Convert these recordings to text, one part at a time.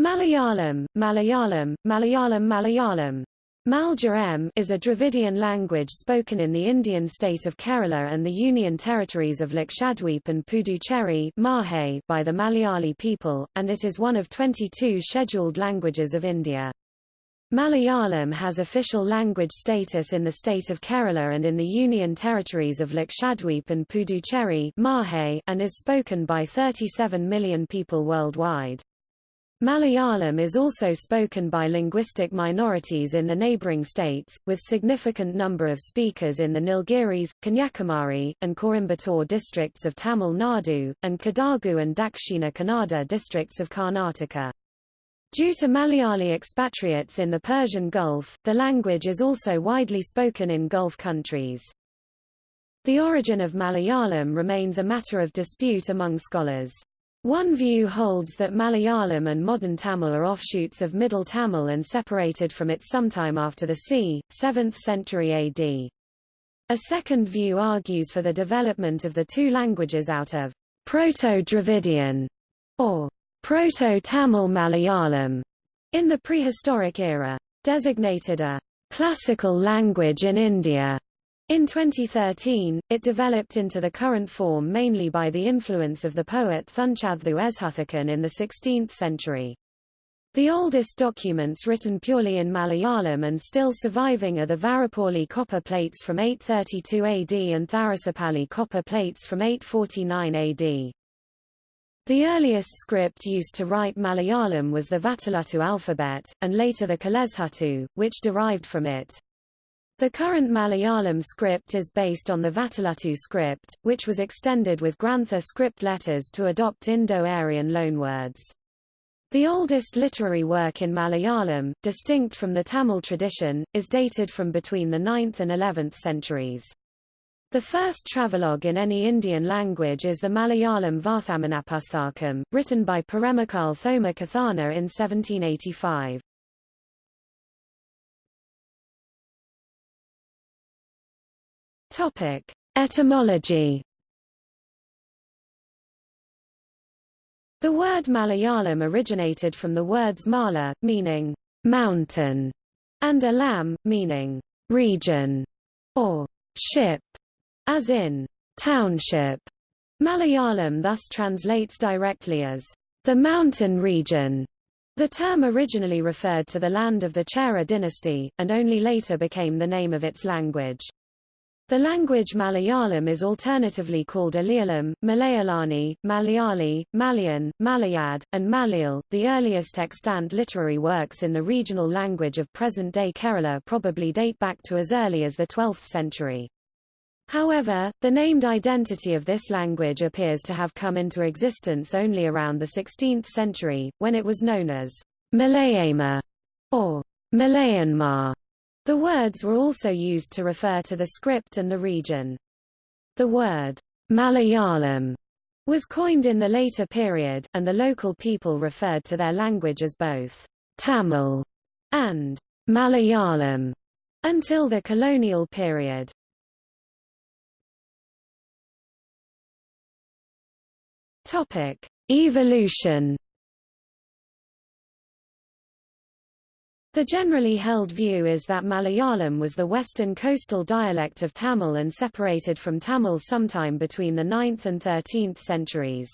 Malayalam, Malayalam, Malayalam Malayalam Malja is a Dravidian language spoken in the Indian state of Kerala and the Union territories of Lakshadweep and Puducherry by the Malayali people, and it is one of 22 scheduled languages of India. Malayalam has official language status in the state of Kerala and in the Union territories of Lakshadweep and Puducherry and is spoken by 37 million people worldwide. Malayalam is also spoken by linguistic minorities in the neighbouring states, with significant number of speakers in the Nilgiris, Kanyakumari, and Coimbatore districts of Tamil Nadu, and Kadagu and Dakshina Kannada districts of Karnataka. Due to Malayali expatriates in the Persian Gulf, the language is also widely spoken in Gulf countries. The origin of Malayalam remains a matter of dispute among scholars. One view holds that Malayalam and modern Tamil are offshoots of Middle Tamil and separated from it sometime after the c. 7th century AD. A second view argues for the development of the two languages out of Proto-Dravidian or Proto-Tamil Malayalam in the prehistoric era. Designated a classical language in India in 2013, it developed into the current form mainly by the influence of the poet Thunchaththu Ezhuthachan in the 16th century. The oldest documents written purely in Malayalam and still surviving are the Varapalli copper plates from 832 AD and Tharissapalli copper plates from 849 AD. The earliest script used to write Malayalam was the Vatteluttu alphabet, and later the Kelezhuttu, which derived from it. The current Malayalam script is based on the Vatteluttu script, which was extended with Grantha script letters to adopt Indo-Aryan loanwords. The oldest literary work in Malayalam, distinct from the Tamil tradition, is dated from between the 9th and 11th centuries. The first travelogue in any Indian language is the Malayalam Varthamanapusthakam, written by Peremakal Thoma Kathana in 1785. Topic: Etymology. The word Malayalam originated from the words mala, meaning mountain, and alam, meaning region, or ship, as in township. Malayalam thus translates directly as the mountain region. The term originally referred to the land of the Chera dynasty, and only later became the name of its language. The language Malayalam is alternatively called Alayalam, Malayalani, Malayali, Malayan, Malayad, and Malayal. The earliest extant literary works in the regional language of present-day Kerala probably date back to as early as the 12th century. However, the named identity of this language appears to have come into existence only around the 16th century, when it was known as Malayama or Malayanmar. The words were also used to refer to the script and the region. The word Malayalam was coined in the later period, and the local people referred to their language as both Tamil and Malayalam until the colonial period. Topic: Evolution The generally held view is that Malayalam was the western coastal dialect of Tamil and separated from Tamil sometime between the 9th and 13th centuries.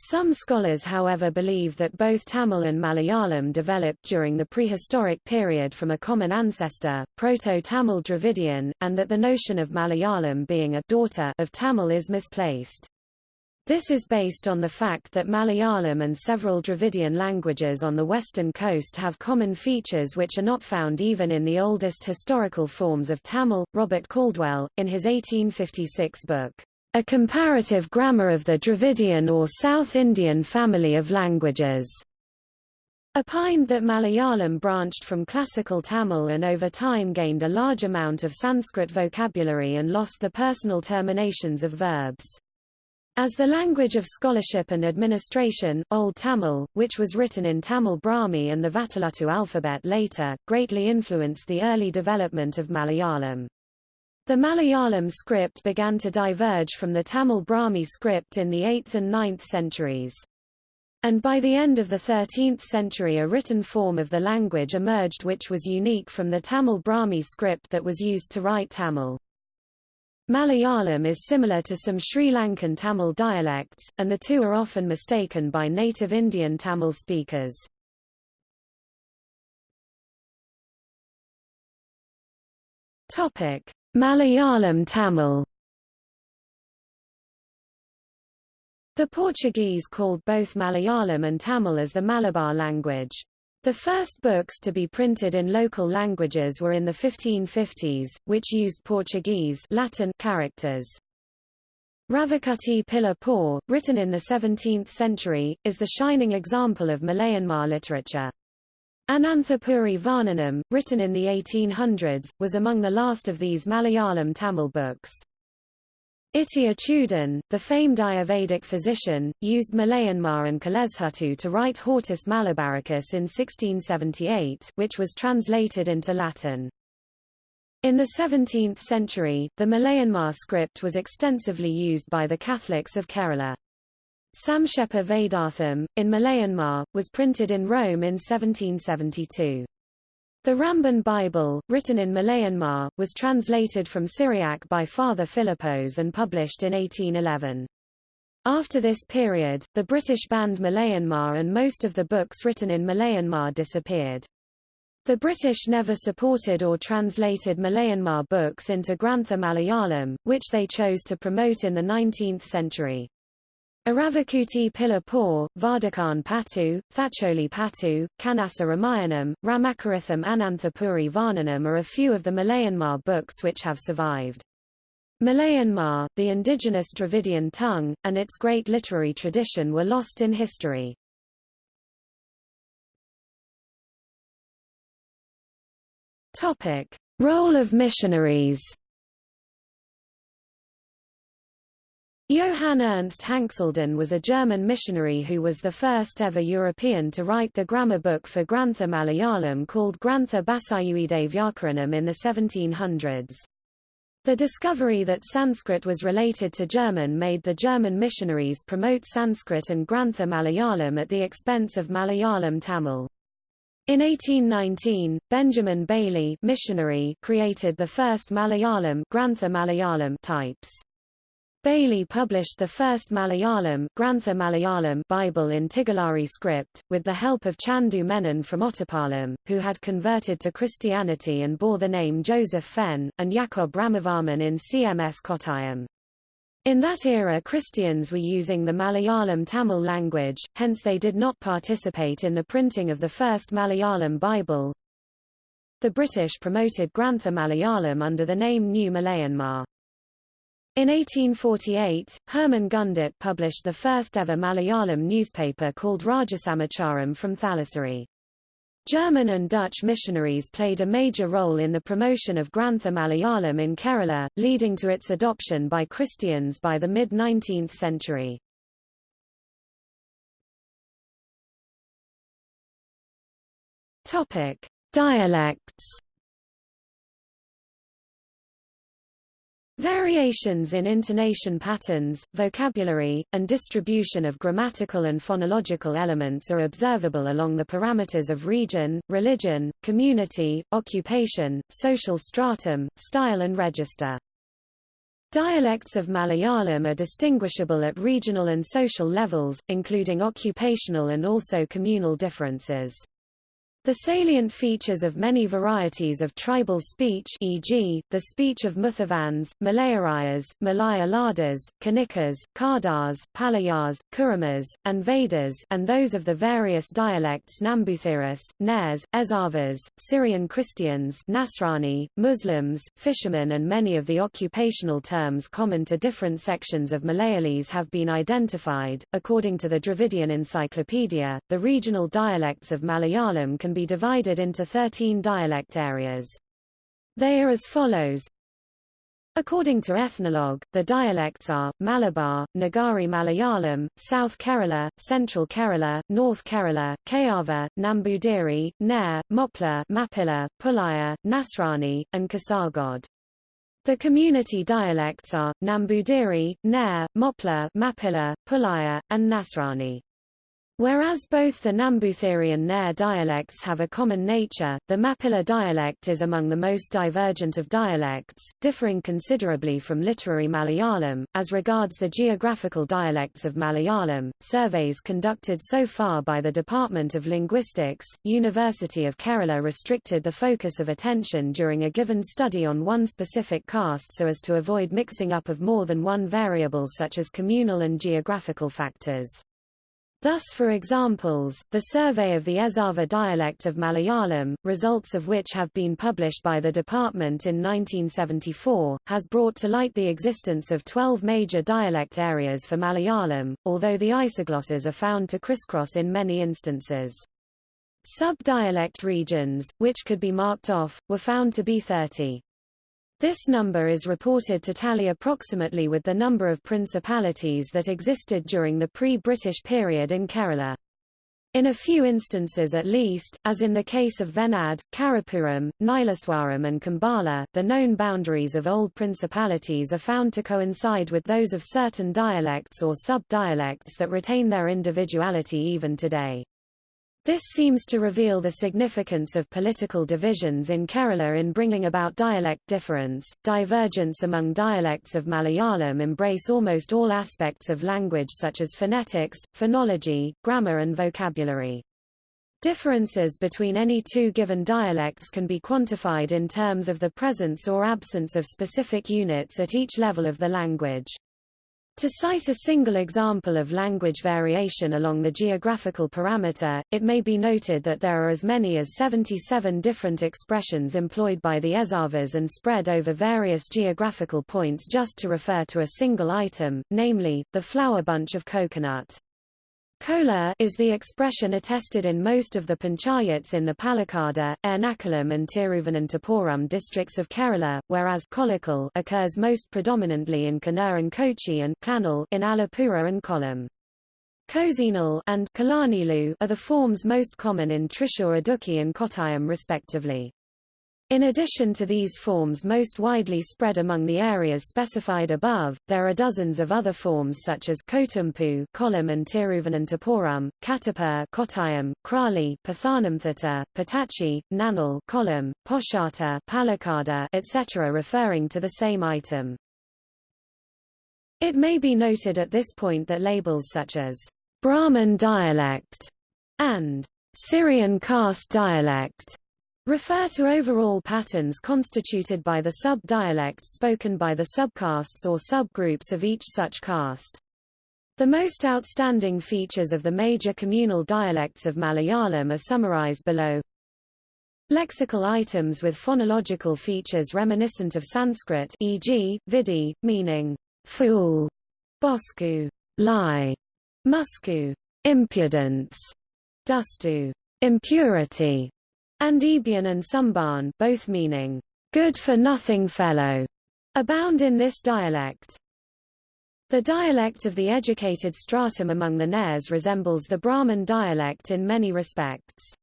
Some scholars however believe that both Tamil and Malayalam developed during the prehistoric period from a common ancestor, Proto-Tamil Dravidian, and that the notion of Malayalam being a daughter of Tamil is misplaced. This is based on the fact that Malayalam and several Dravidian languages on the western coast have common features which are not found even in the oldest historical forms of Tamil. Robert Caldwell, in his 1856 book, A Comparative Grammar of the Dravidian or South Indian Family of Languages, opined that Malayalam branched from classical Tamil and over time gained a large amount of Sanskrit vocabulary and lost the personal terminations of verbs. As the language of scholarship and administration, Old Tamil, which was written in Tamil Brahmi and the Vatteluttu alphabet later, greatly influenced the early development of Malayalam. The Malayalam script began to diverge from the Tamil Brahmi script in the 8th and 9th centuries. And by the end of the 13th century a written form of the language emerged which was unique from the Tamil Brahmi script that was used to write Tamil. Malayalam is similar to some Sri Lankan Tamil dialects, and the two are often mistaken by native Indian Tamil speakers. Malayalam Tamil The Portuguese called both Malayalam and Tamil as the Malabar language. The first books to be printed in local languages were in the 1550s, which used Portuguese Latin characters. Ravakuti Pila Por, written in the 17th century, is the shining example of Malayanmar literature. Ananthapuri Varnanam, written in the 1800s, was among the last of these Malayalam Tamil books. Itti Achudan, the famed Ayurvedic physician, used Malayanmar and Kalezhuttu to write Hortus Malabaricus in 1678 which was translated into Latin. In the 17th century, the Malayanmar script was extensively used by the Catholics of Kerala. Samkshepa Vedartham, in Malayanmar, was printed in Rome in 1772. The Ramban Bible, written in Malayanmar, was translated from Syriac by Father Philippos and published in 1811. After this period, the British banned Malayanmar and most of the books written in Malayanmar disappeared. The British never supported or translated Malayanmar books into Grantha Malayalam, which they chose to promote in the 19th century. Aravakuti Pila Por, Vardakan Patu, Thacholi Patu, Kanasa Ramayanam, Ramakaritham Ananthapuri Varnanam are a few of the Malayanmar books which have survived. Malayanmar, the indigenous Dravidian tongue, and its great literary tradition were lost in history. Topic. Role of missionaries Johann Ernst Hanxleden was a German missionary who was the first ever European to write the grammar book for Grantha Malayalam called Grantha Basayuide Vyakaranam in the 1700s. The discovery that Sanskrit was related to German made the German missionaries promote Sanskrit and Grantha Malayalam at the expense of Malayalam Tamil. In 1819, Benjamin Bailey missionary created the first Malayalam, Grantha Malayalam types. Bailey published the first Malayalam, Grantha Malayalam Bible in Tigalari script, with the help of Chandu Menon from Ottapalam, who had converted to Christianity and bore the name Joseph Fenn, and Jakob Ramavarman in CMS Kottayam. In that era Christians were using the Malayalam Tamil language, hence they did not participate in the printing of the first Malayalam Bible. The British promoted Grantha Malayalam under the name New Malayanmar. In 1848, Hermann Gundert published the first ever Malayalam newspaper called Rajasamacharam from Thalassery. German and Dutch missionaries played a major role in the promotion of Grantha Malayalam in Kerala, leading to its adoption by Christians by the mid-19th century. Dialects Variations in intonation patterns, vocabulary, and distribution of grammatical and phonological elements are observable along the parameters of region, religion, community, occupation, social stratum, style and register. Dialects of Malayalam are distinguishable at regional and social levels, including occupational and also communal differences. The salient features of many varieties of tribal speech e.g., the speech of Muthavans, Malayarayas, Malaya Ladas, Kanikas, Kardars, Palayars, Kuramas, and Vedas and those of the various dialects Nambuthiris, Nairs, Ezhavas, Syrian Christians Nasrani, Muslims, fishermen and many of the occupational terms common to different sections of Malayalese have been identified. According to the Dravidian Encyclopedia, the regional dialects of Malayalam can be divided into 13 dialect areas. They are as follows. According to Ethnologue, the dialects are, Malabar, Nagari Malayalam, South Kerala, Central Kerala, North Kerala, Kayava, Nambudiri, Nair, Mopla, Mapilla, Pulaya, Nasrani, and Kasargod. The community dialects are, Nambudiri, Nair, Mopla, Mapilla, Pulaya, and Nasrani. Whereas both the Namboothiri and Nair dialects have a common nature, the Mapilla dialect is among the most divergent of dialects, differing considerably from literary Malayalam. As regards the geographical dialects of Malayalam, surveys conducted so far by the Department of Linguistics, University of Kerala restricted the focus of attention during a given study on one specific caste so as to avoid mixing up of more than one variable such as communal and geographical factors. Thus for examples, the survey of the Ezhava dialect of Malayalam, results of which have been published by the department in 1974, has brought to light the existence of 12 major dialect areas for Malayalam, although the isoglosses are found to crisscross in many instances. Sub-dialect regions, which could be marked off, were found to be 30. This number is reported to tally approximately with the number of principalities that existed during the pre-British period in Kerala. In a few instances at least, as in the case of Venad, Karapuram, Nilaswaram and Kambala, the known boundaries of old principalities are found to coincide with those of certain dialects or sub-dialects that retain their individuality even today. This seems to reveal the significance of political divisions in Kerala in bringing about dialect difference. Divergence among dialects of Malayalam embrace almost all aspects of language such as phonetics, phonology, grammar and vocabulary. Differences between any two given dialects can be quantified in terms of the presence or absence of specific units at each level of the language. To cite a single example of language variation along the geographical parameter, it may be noted that there are as many as 77 different expressions employed by the Ezhavas and spread over various geographical points just to refer to a single item, namely, the flower bunch of coconut. Kola is the expression attested in most of the panchayats in the Palakkad, Ernakulam and Tiruvananthapuram districts of Kerala, whereas kolakal occurs most predominantly in Kannur and Kochi and Kannal in Alappuzha and Kollam. Kozinal and Kalanilu are the forms most common in Idukki and Kottayam respectively. In addition to these forms most widely spread among the areas specified above, there are dozens of other forms such as Kotumpu Kollam and Tiruvananthapuram, Kattapur Kottayam, Krali Pathanamthitta, Patachi, Nanal Kollam, Poshata Palakkad, etc. referring to the same item. It may be noted at this point that labels such as Brahmin dialect and Syrian caste dialect refer to overall patterns constituted by the sub-dialects spoken by the subcastes or subgroups of each such caste. The most outstanding features of the major communal dialects of Malayalam are summarized below. Lexical items with phonological features reminiscent of Sanskrit e.g., vidi, meaning fool, bosku, lie, musku, impudence, dustu, impurity, and Ebian and Sumban both meaning, good-for-nothing fellow, abound in this dialect. The dialect of the educated stratum among the Nairs resembles the Brahmin dialect in many respects.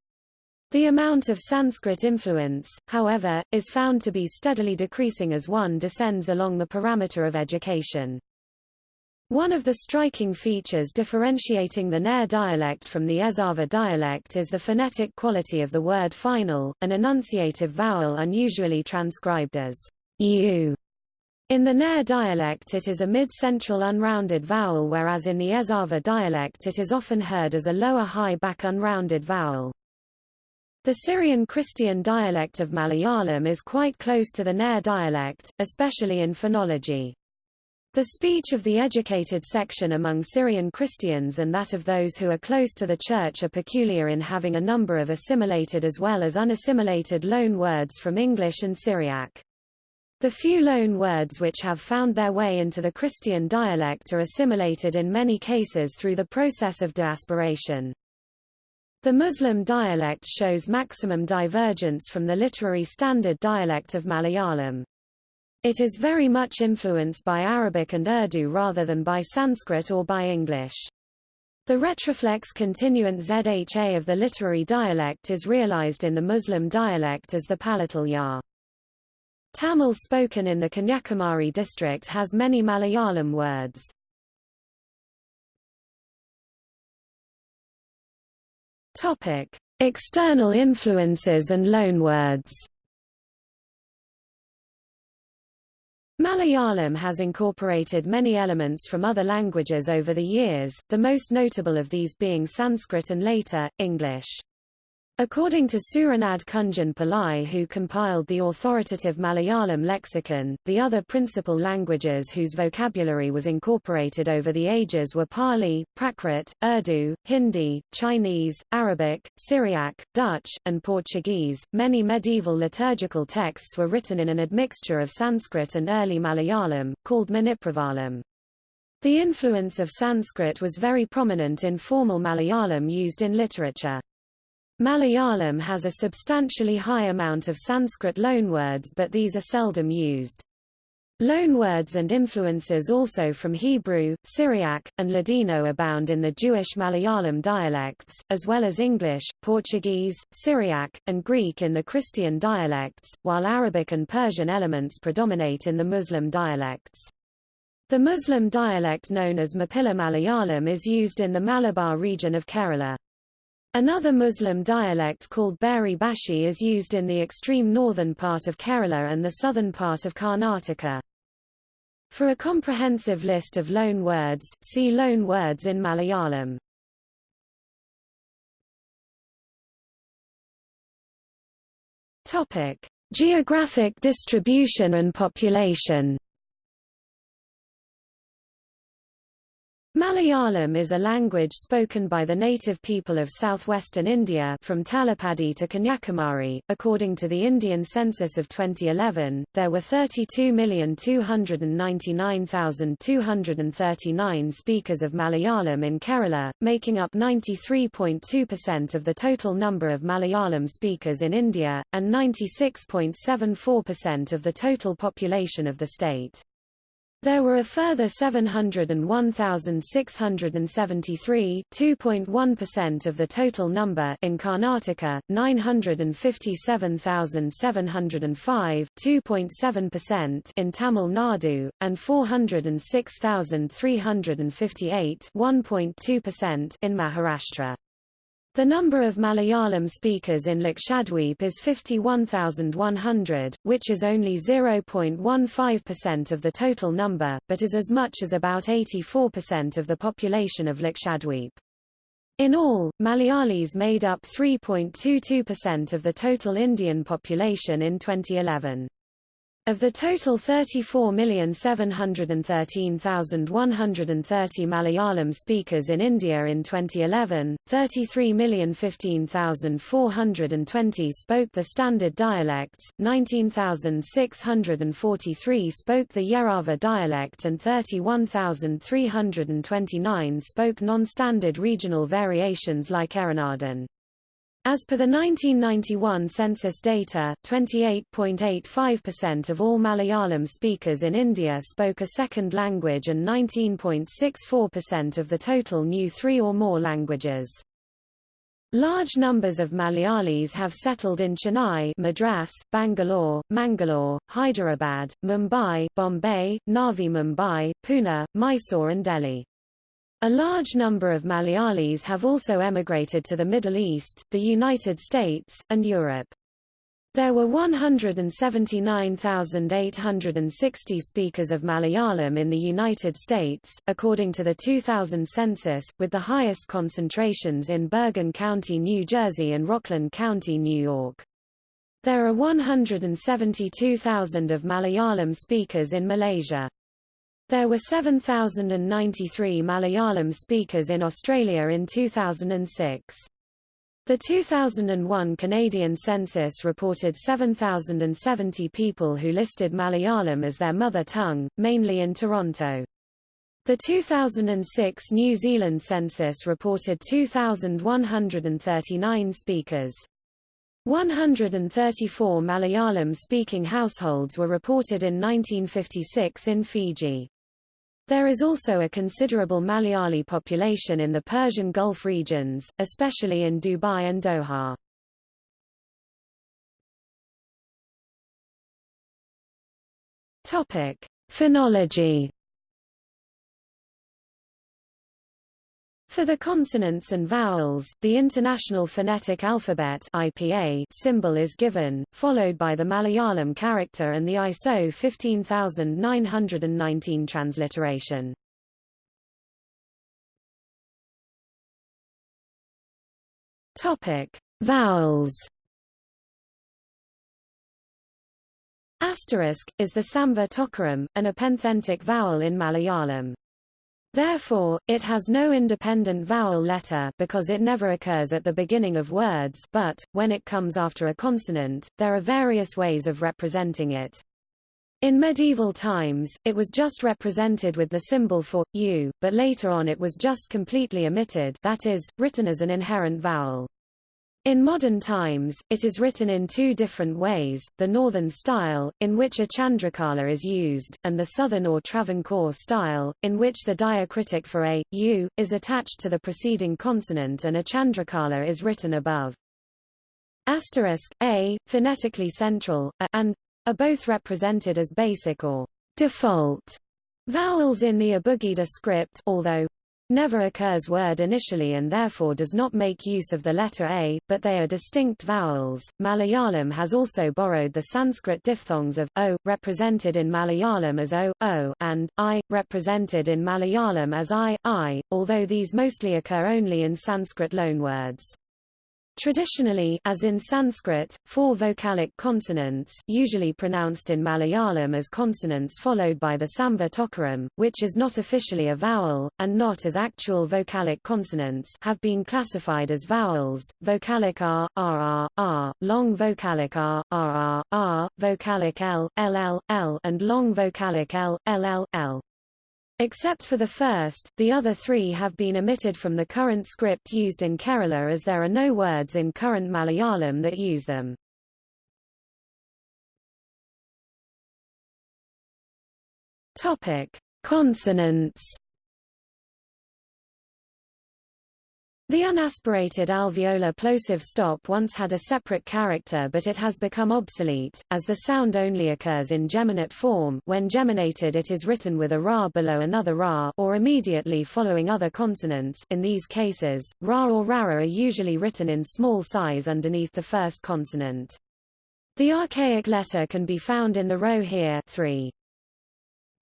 The amount of Sanskrit influence, however, is found to be steadily decreasing as one descends along the parameter of education. One of the striking features differentiating the Nair dialect from the Ezhava dialect is the phonetic quality of the word final, an enunciative vowel unusually transcribed as u. In the Nair dialect it is a mid-central unrounded vowel whereas in the Ezhava dialect it is often heard as a lower high back unrounded vowel. The Syrian Christian dialect of Malayalam is quite close to the Nair dialect, especially in phonology. The speech of the educated section among Syrian Christians and that of those who are close to the Church are peculiar in having a number of assimilated as well as unassimilated loan words from English and Syriac. The few loan words which have found their way into the Christian dialect are assimilated in many cases through the process of deaspiration. The Muslim dialect shows maximum divergence from the literary standard dialect of Malayalam. It is very much influenced by Arabic and Urdu rather than by Sanskrit or by English. The retroflex continuant zha of the literary dialect is realized in the Muslim dialect as the palatal ya. Tamil spoken in the Kanyakumari district has many Malayalam words. Topic: External influences and loanwords. Malayalam has incorporated many elements from other languages over the years, the most notable of these being Sanskrit and later, English. According to Suranad Kunjan Pillai who compiled the authoritative Malayalam lexicon, the other principal languages whose vocabulary was incorporated over the ages were Pali, Prakrit, Urdu, Hindi, Chinese, Arabic, Syriac, Dutch, and Portuguese. Many medieval liturgical texts were written in an admixture of Sanskrit and early Malayalam, called Manipravalam. The influence of Sanskrit was very prominent in formal Malayalam used in literature. Malayalam has a substantially high amount of Sanskrit loanwords but these are seldom used. Loanwords and influences also from Hebrew, Syriac, and Ladino abound in the Jewish Malayalam dialects, as well as English, Portuguese, Syriac, and Greek in the Christian dialects, while Arabic and Persian elements predominate in the Muslim dialects. The Muslim dialect known as Mappila Malayalam is used in the Malabar region of Kerala. Another Muslim dialect called Beri Bhashi is used in the extreme northern part of Kerala and the southern part of Karnataka. For a comprehensive list of loan words, see loan words in Malayalam. Topic: Geographic distribution and population. Malayalam is a language spoken by the native people of southwestern India from Talapady to Kanyakumari. According to the Indian census of 2011, there were 32,299,239 speakers of Malayalam in Kerala, making up 93.2% of the total number of Malayalam speakers in India, and 96.74% of the total population of the state. There were a further 701,673 2.1% of the total number in Karnataka, 957,705 2.7% in Tamil Nadu, and 406,358 1.2% in Maharashtra. The number of Malayalam speakers in Lakshadweep is 51,100, which is only 0.15% of the total number, but is as much as about 84% of the population of Lakshadweep. In all, Malayalis made up 3.22% of the total Indian population in 2011. Of the total 34,713,130 Malayalam speakers in India in 2011, 33,015,420 spoke the standard dialects, 19,643 spoke the Yerava dialect and 31,329 spoke non-standard regional variations like Eranadan. As per the 1991 census data, 28.85% of all Malayalam speakers in India spoke a second language and 19.64% of the total knew three or more languages. Large numbers of Malayalis have settled in Chennai Madras, Bangalore, Mangalore, Hyderabad, Mumbai, Bombay, Navi Mumbai, Pune, Mysore and Delhi. A large number of Malayalis have also emigrated to the Middle East, the United States, and Europe. There were 179,860 speakers of Malayalam in the United States, according to the 2000 census, with the highest concentrations in Bergen County, New Jersey and Rockland County, New York. There are 172,000 of Malayalam speakers in Malaysia. There were 7,093 Malayalam speakers in Australia in 2006. The 2001 Canadian census reported 7,070 people who listed Malayalam as their mother tongue, mainly in Toronto. The 2006 New Zealand census reported 2,139 speakers. 134 Malayalam-speaking households were reported in 1956 in Fiji. There is also a considerable Malayali population in the Persian Gulf regions, especially in Dubai and Doha. Topic: Phonology. For the consonants and vowels, the International Phonetic Alphabet IPA symbol is given, followed by the Malayalam character and the ISO 15919 transliteration. Topic: Vowels. Asterisk is the samva tokaram, an epenthetic vowel in Malayalam. Therefore, it has no independent vowel letter because it never occurs at the beginning of words but, when it comes after a consonant, there are various ways of representing it. In medieval times, it was just represented with the symbol for, u, but later on it was just completely omitted that is, written as an inherent vowel. In modern times, it is written in two different ways, the northern style, in which a chandrakala is used, and the southern or Travancore style, in which the diacritic for a, u, is attached to the preceding consonant and a chandrakala is written above. Asterisk, a, phonetically central, a, and are both represented as basic or default vowels in the Abugida script although never occurs word initially and therefore does not make use of the letter A, but they are distinct vowels. Malayalam has also borrowed the Sanskrit diphthongs of o, represented in Malayalam as o, o, and i, represented in Malayalam as i, i, although these mostly occur only in Sanskrit loanwords. Traditionally, as in Sanskrit, four vocalic consonants usually pronounced in Malayalam as consonants followed by the Samva tokaram, which is not officially a vowel, and not as actual vocalic consonants have been classified as vowels, vocalic r, r, r, long vocalic r, r, r, vocalic l, ll, l and long vocalic l, ll, l. Except for the first, the other three have been omitted from the current script used in Kerala as there are no words in current Malayalam that use them. Topic: Consonants The unaspirated alveolar plosive stop once had a separate character but it has become obsolete, as the sound only occurs in geminate form when geminated it is written with a ra below another ra or immediately following other consonants in these cases, ra or rara are usually written in small size underneath the first consonant. The archaic letter can be found in the row here 3.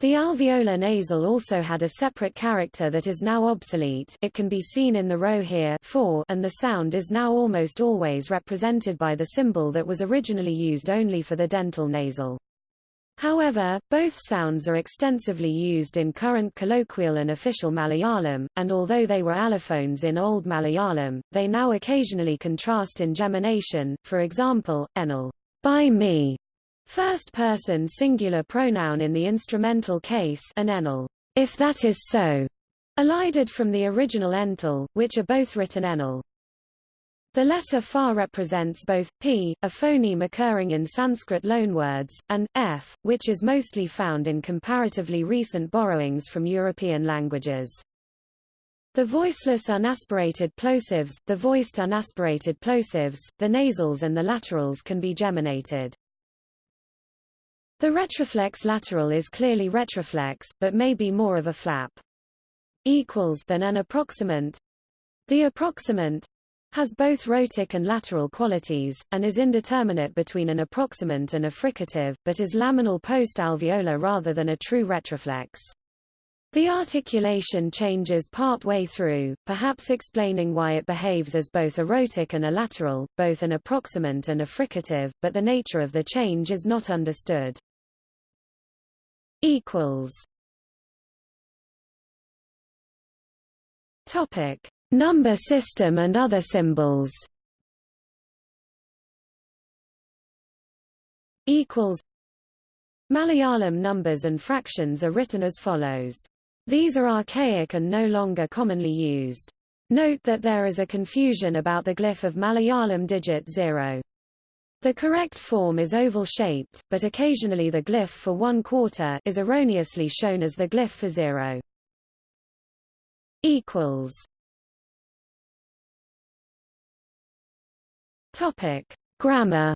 The alveolar nasal also had a separate character that is now obsolete it can be seen in the row here 4 and the sound is now almost always represented by the symbol that was originally used only for the dental nasal. However, both sounds are extensively used in current colloquial and official Malayalam, and although they were allophones in Old Malayalam, they now occasionally contrast in gemination, for example, enal, by me, First person singular pronoun in the instrumental case an enal, if that is so, elided from the original ental, which are both written enal. The letter fa represents both p, a phoneme occurring in Sanskrit loanwords, and f, which is mostly found in comparatively recent borrowings from European languages. The voiceless unaspirated plosives, the voiced unaspirated plosives, the nasals and the laterals can be geminated. The retroflex lateral is clearly retroflex, but may be more of a flap. Equals than an approximant. The approximant has both rhotic and lateral qualities, and is indeterminate between an approximant and a fricative, but is laminal post-alveolar rather than a true retroflex. The articulation changes part way through, perhaps explaining why it behaves as both a rhotic and a lateral, both an approximant and a fricative, but the nature of the change is not understood equals Topic: Number system and other symbols. Equals. Malayalam numbers and fractions are written as follows. These are archaic and no longer commonly used. Note that there is a confusion about the glyph of Malayalam digit 0. The correct form is oval-shaped, but occasionally the glyph for one quarter is erroneously shown as the glyph for zero. Equals. Topic: Grammar.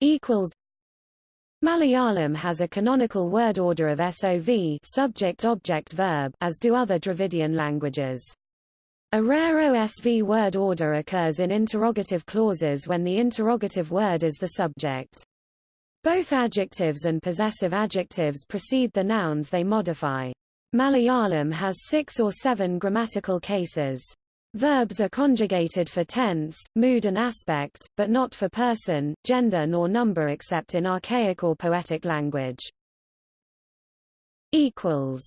Equals. Malayalam has a canonical word order of SOV subject-object-verb as do other Dravidian languages. A rare OSV word order occurs in interrogative clauses when the interrogative word is the subject. Both adjectives and possessive adjectives precede the nouns they modify. Malayalam has six or seven grammatical cases. Verbs are conjugated for tense, mood and aspect, but not for person, gender nor number except in archaic or poetic language. Equals.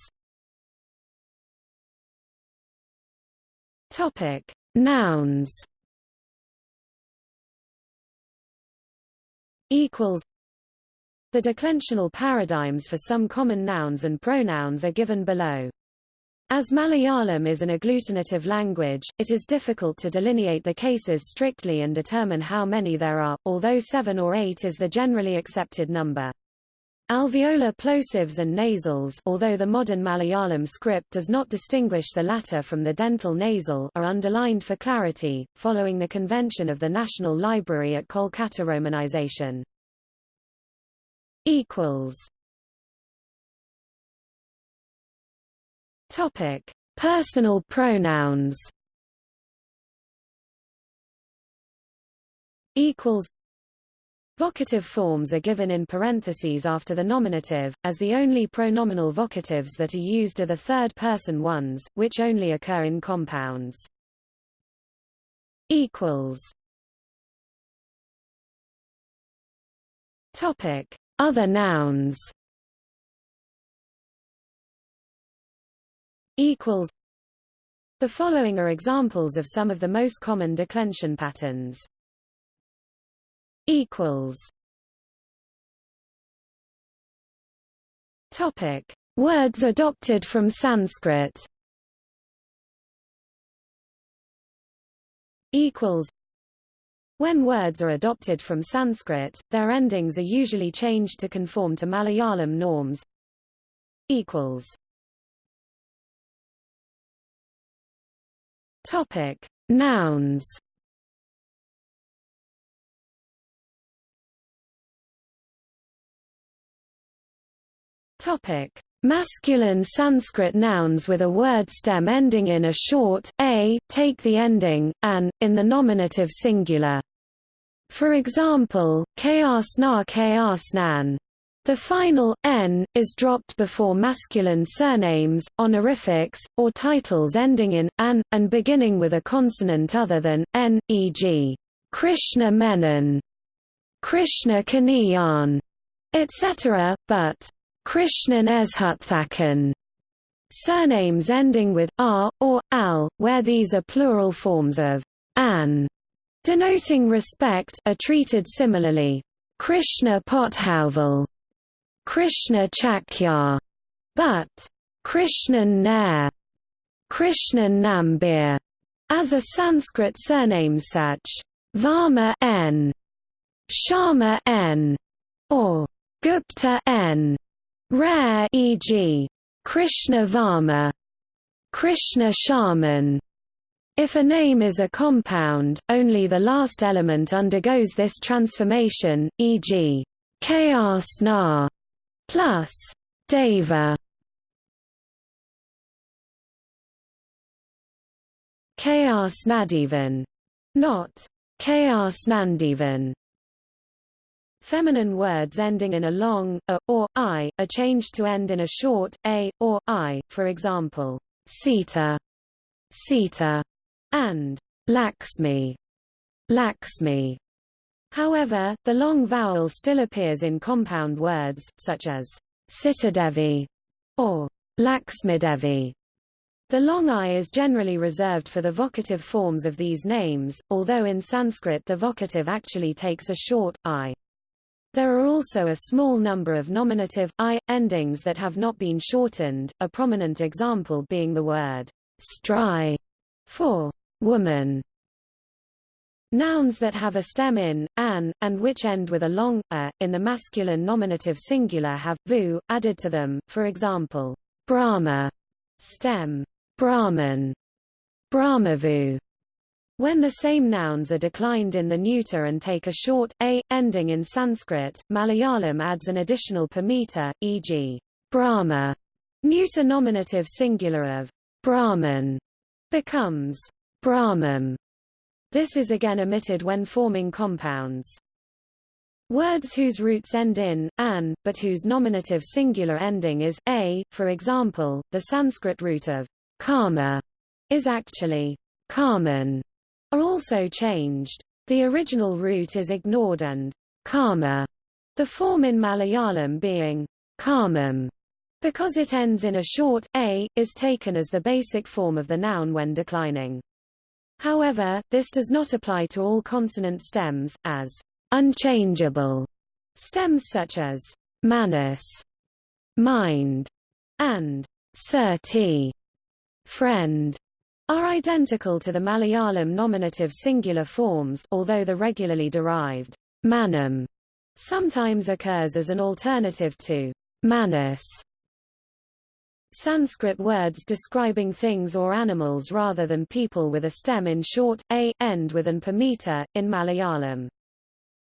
Topic: Nouns. Equals. The declensional paradigms for some common nouns and pronouns are given below. As Malayalam is an agglutinative language, it is difficult to delineate the cases strictly and determine how many there are, although seven or eight is the generally accepted number. Alveolar plosives and nasals although the modern Malayalam script does not distinguish the latter from the dental nasal are underlined for clarity, following the convention of the National Library at Kolkata romanization. Topic: Personal pronouns. Equals. Vocative forms are given in parentheses after the nominative, as the only pronominal vocatives that are used are the third-person ones, which only occur in compounds. Topic: Other nouns. equals The following are examples of some of the most common declension patterns. Equals Topic: Words adopted from Sanskrit. Equals. When words are adopted from Sanskrit, their endings are usually changed to conform to Malayalam norms. Equals. Topic: Nouns. Topic: Masculine Sanskrit nouns with a word stem ending in a short a, take the ending an in the nominative singular. For example, kayasna kayasnan. The final n is dropped before masculine surnames, honorifics, or titles ending in an and beginning with a consonant other than n, e.g. Krishna Menon, Krishna Kaniyan, etc., but Krishnan Ezhuthachan. Surnames ending with r or al, where these are plural forms of an, denoting respect, are treated similarly. Krishna Pothuval Krishna Chakya, but Krishnan Nair, Krishnan Nambiar, as a Sanskrit surname such Varma N, Sharma N, or Gupta N. Rare e.g. Krishna Varma, Krishna Sharman. If a name is a compound, only the last element undergoes this transformation, e.g. Kayasna plus Deva Chaos Nadivan, not Chaos Nandivan. Feminine words ending in a long a or i are changed to end in a short a or i, for example, Sita, Sita, and Laxmi, Laxmi. However, the long vowel still appears in compound words, such as Sitadevi or Laxmidevi. The long i is generally reserved for the vocative forms of these names, although in Sanskrit the vocative actually takes a short, i. There are also a small number of nominative, i, endings that have not been shortened, a prominent example being the word stri for woman. Nouns that have a stem in, an, and which end with a long, a, in the masculine nominative singular have, vu, added to them, for example, Brahma, stem, Brahman, Brahmavu, When the same nouns are declined in the neuter and take a short a ending in Sanskrit, Malayalam adds an additional meter, e.g. Brahma. Neuter nominative singular of Brahman becomes Brahmam. This is again omitted when forming compounds. Words whose roots end in an, but whose nominative singular ending is a, for example, the Sanskrit root of karma is actually karman are also changed. The original root is ignored and karma, the form in Malayalam being karmam, because it ends in a short a, is taken as the basic form of the noun when declining. However, this does not apply to all consonant stems, as unchangeable stems such as manas, mind, and sati, friend, are identical to the Malayalam nominative singular forms although the regularly derived manam sometimes occurs as an alternative to manas. Sanskrit words describing things or animals rather than people with a stem in short, a, end with an meter, in Malayalam.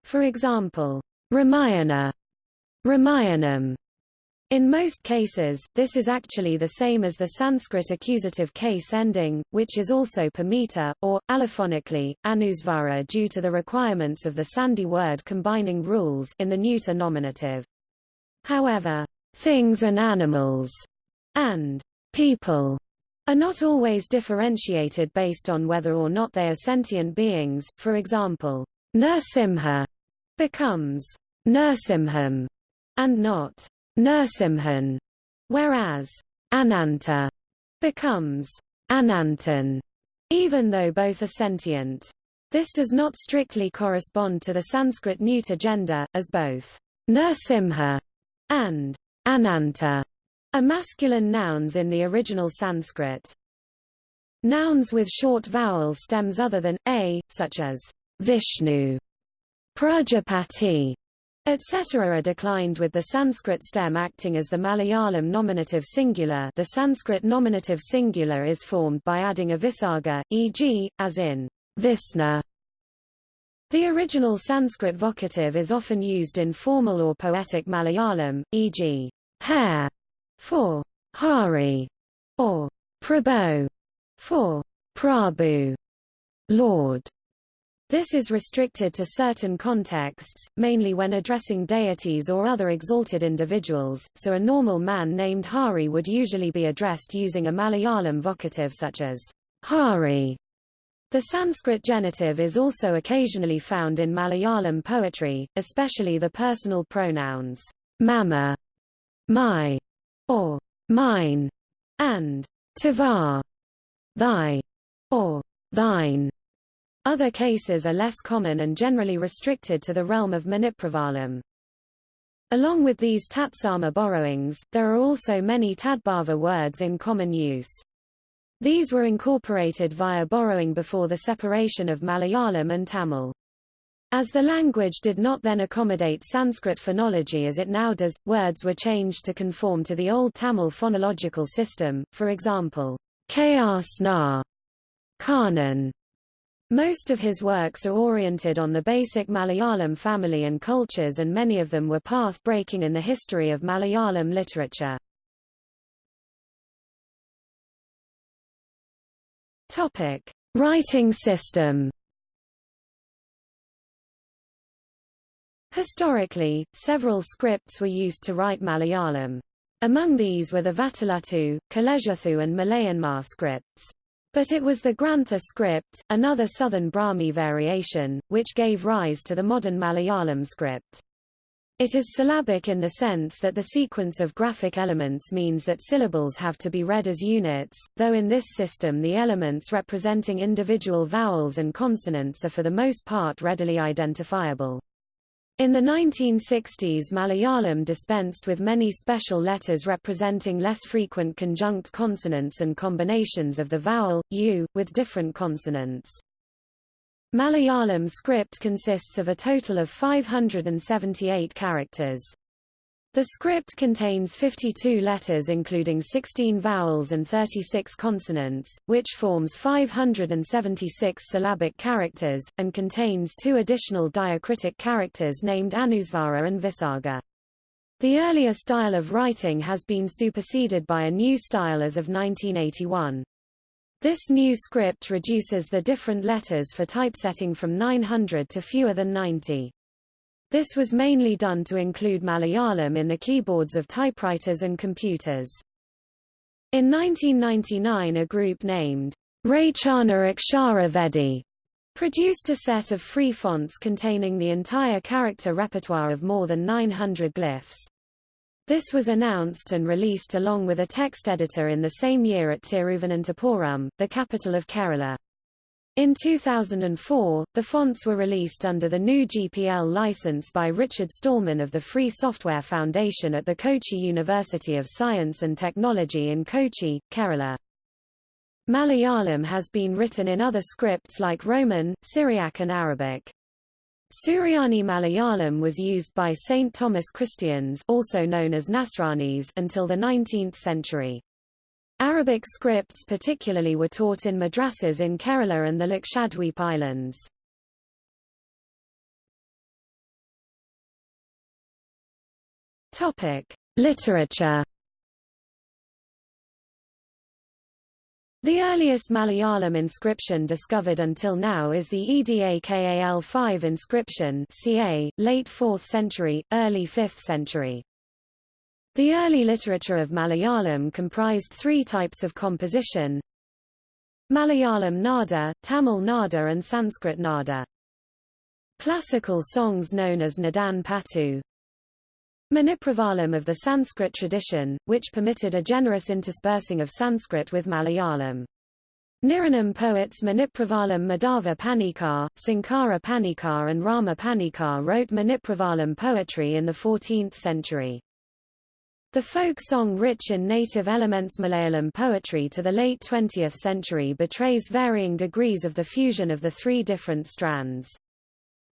For example, Ramayana, Ramayanam, in most cases, this is actually the same as the Sanskrit accusative case ending, which is also meter, or, allophonically, anusvara due to the requirements of the Sandhi word combining rules in the neuter nominative. However, things and animals and people are not always differentiated based on whether or not they are sentient beings, for example, Nrsimha becomes Nrsimham and not Nrsimhan, whereas Ananta becomes Anantan, even though both are sentient. This does not strictly correspond to the Sanskrit neuter gender, as both Nrsimha and Ananta are masculine nouns in the original Sanskrit. Nouns with short vowel stems other than a, such as Vishnu, Prajapati, etc. are declined with the Sanskrit stem acting as the Malayalam nominative singular the Sanskrit nominative singular is formed by adding a visarga, e.g., as in Visna. The original Sanskrit vocative is often used in formal or poetic Malayalam, e.g., hare for Hari or Prabho for Prabhu, Lord. This is restricted to certain contexts, mainly when addressing deities or other exalted individuals, so a normal man named Hari would usually be addressed using a Malayalam vocative such as Hari. The Sanskrit genitive is also occasionally found in Malayalam poetry, especially the personal pronouns mama, my, or mine, and tava, thy, or thine. Other cases are less common and generally restricted to the realm of Manipravalam. Along with these Tatsama borrowings, there are also many Tadbhava words in common use. These were incorporated via borrowing before the separation of Malayalam and Tamil. As the language did not then accommodate Sanskrit phonology as it now does, words were changed to conform to the Old Tamil phonological system, for example, Kasna, Kannan, most of his works are oriented on the basic Malayalam family and cultures and many of them were path-breaking in the history of Malayalam literature. Topic: Writing system. Historically, several scripts were used to write Malayalam. Among these were the Vatteluttu, Kolezhuthu and Malayanma scripts. But it was the Grantha script, another southern Brahmi variation, which gave rise to the modern Malayalam script. It is syllabic in the sense that the sequence of graphic elements means that syllables have to be read as units, though in this system the elements representing individual vowels and consonants are for the most part readily identifiable. In the 1960s Malayalam dispensed with many special letters representing less frequent conjunct consonants and combinations of the vowel, u, with different consonants. Malayalam script consists of a total of 578 characters. The script contains 52 letters including 16 vowels and 36 consonants, which forms 576 syllabic characters, and contains two additional diacritic characters named Anusvara and Visarga. The earlier style of writing has been superseded by a new style as of 1981. This new script reduces the different letters for typesetting from 900 to fewer than 90. This was mainly done to include Malayalam in the keyboards of typewriters and computers. In 1999 a group named Rachana Akshara Vedi produced a set of free fonts containing the entire character repertoire of more than 900 glyphs. This was announced and released along with a text editor in the same year at Tiruvananthapuram, the capital of Kerala. In 2004, the fonts were released under the new GPL license by Richard Stallman of the Free Software Foundation at the Kochi University of Science and Technology in Kochi, Kerala. Malayalam has been written in other scripts like Roman, Syriac and Arabic. Suryani Malayalam was used by St. Thomas Christians also known as Nasranis until the 19th century. Arabic scripts particularly were taught in madrasas in Kerala and the Lakshadweep Islands. Topic: Literature. The earliest Malayalam inscription discovered until now is the Edakkal 5 inscription ca. late 4th century, early 5th century. The early literature of Malayalam comprised three types of composition Malayalam nada, Tamil nada and Sanskrit nada. Classical songs known as Nadan Patu Manipravalam of the Sanskrit tradition, which permitted a generous interspersing of Sanskrit with Malayalam. Niranam poets Manipravalam Madhava Panikkar, Sankara Panikkar and Rama Panikkar wrote Manipravalam poetry in the 14th century. The folk song rich in native elements Malayalam poetry to the late 20th century betrays varying degrees of the fusion of the three different strands.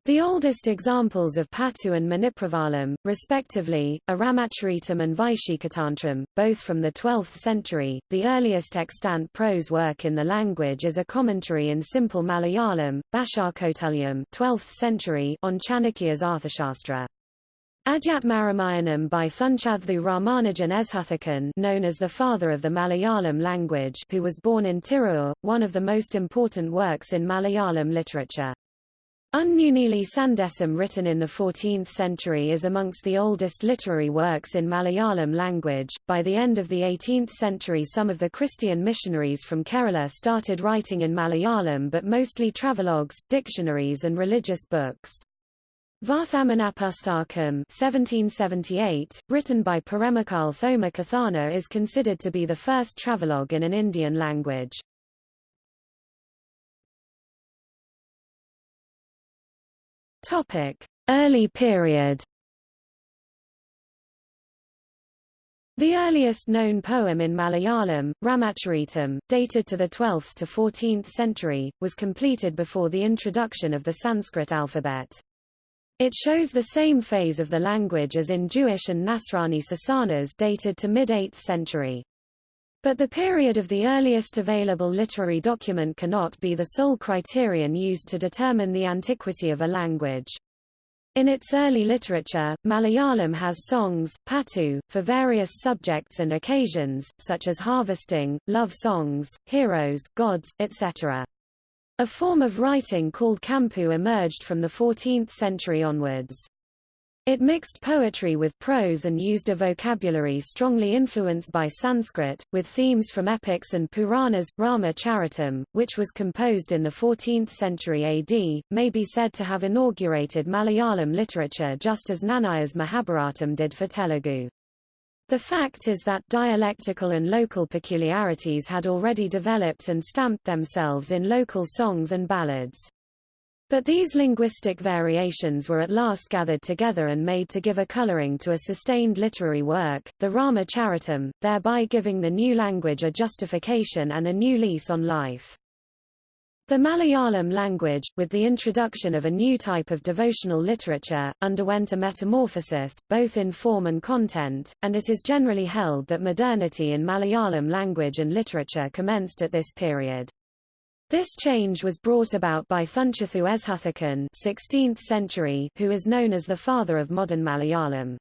The oldest examples of Patu and Manipravalam, respectively, are Ramacharitam and Vaishikatantram, both from the 12th century. The earliest extant prose work in the language is a commentary in simple Malayalam, Bashar Bhashakautalyam 12th century on Chanakya's Arthashastra. Adhyatmaramayanam by Thunchaththu Ramanujan Ezhuthachan known as the father of the Malayalam language who was born in Tirur, one of the most important works in Malayalam literature. Unnunili Sandesam written in the 14th century is amongst the oldest literary works in Malayalam language. By the end of the 18th century some of the Christian missionaries from Kerala started writing in Malayalam but mostly travelogues, dictionaries and religious books. Varthamanapusthakam 1778, written by Paremmakkal Thoma Kathanar is considered to be the first travelogue in an Indian language. Topic: Early period. The earliest known poem in Malayalam, Ramacharitam, dated to the 12th to 14th century, was completed before the introduction of the Sanskrit alphabet. It shows the same phase of the language as in Jewish and Nasrani Sasanas dated to mid-8th century. But the period of the earliest available literary document cannot be the sole criterion used to determine the antiquity of a language. In its early literature, Malayalam has songs, patu, for various subjects and occasions, such as harvesting, love songs, heroes, gods, etc. A form of writing called champu emerged from the 14th century onwards. It mixed poetry with prose and used a vocabulary strongly influenced by Sanskrit, with themes from epics and Puranas. Rama Charitam, which was composed in the 14th century AD, may be said to have inaugurated Malayalam literature just as Nannaya's Mahabharatam did for Telugu. The fact is that dialectical and local peculiarities had already developed and stamped themselves in local songs and ballads. But these linguistic variations were at last gathered together and made to give a coloring to a sustained literary work, the Rama Charitam, thereby giving the new language a justification and a new lease on life. The Malayalam language, with the introduction of a new type of devotional literature, underwent a metamorphosis, both in form and content, and it is generally held that modernity in Malayalam language and literature commenced at this period. This change was brought about by Thunchaththu Ezhuthachan 16th century, who is known as the father of modern Malayalam.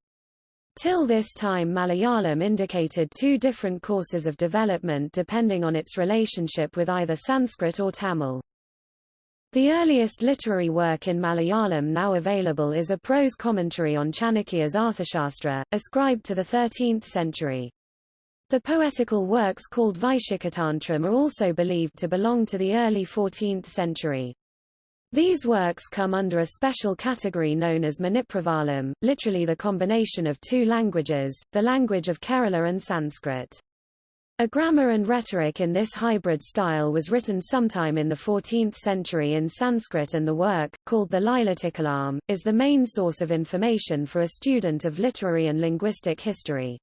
Till this time Malayalam indicated two different courses of development depending on its relationship with either Sanskrit or Tamil. The earliest literary work in Malayalam now available is a prose commentary on Chanakya's Arthashastra, ascribed to the 13th century. The poetical works called Vaishikatantram are also believed to belong to the early 14th century. These works come under a special category known as Manipravalam, literally the combination of two languages, the language of Kerala and Sanskrit. A grammar and rhetoric in this hybrid style was written sometime in the 14th century in Sanskrit and the work, called the Lilathilakam, is the main source of information for a student of literary and linguistic history.